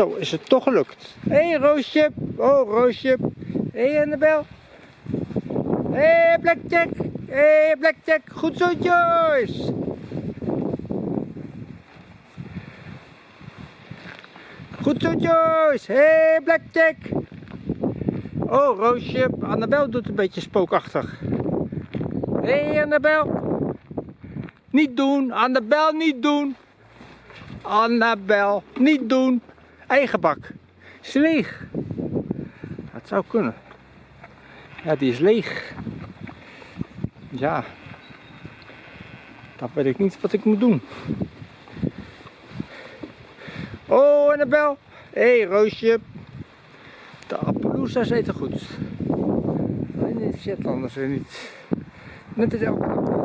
Zo is het toch gelukt. Hé hey, Roosje. Oh Roosje. Hé hey, Annabel. Hé hey, Blackjack. Hé hey, Blackjack. Goed zo Joyce. Goed zo Joyce. Hé hey, Blackjack. Oh Roosje. Annabel doet een beetje spookachtig. Hé hey, Annabel. Niet doen. Annabel niet doen. Annabel niet doen. Eigen bak. Is leeg. Dat zou kunnen. Ja, die is leeg. Ja. Dan weet ik niet wat ik moet doen. Oh, Annabel. Hé, hey, Roosje. De Appaloosa's eten goed. Alleen de Shetlanders weer niet. Net als elke.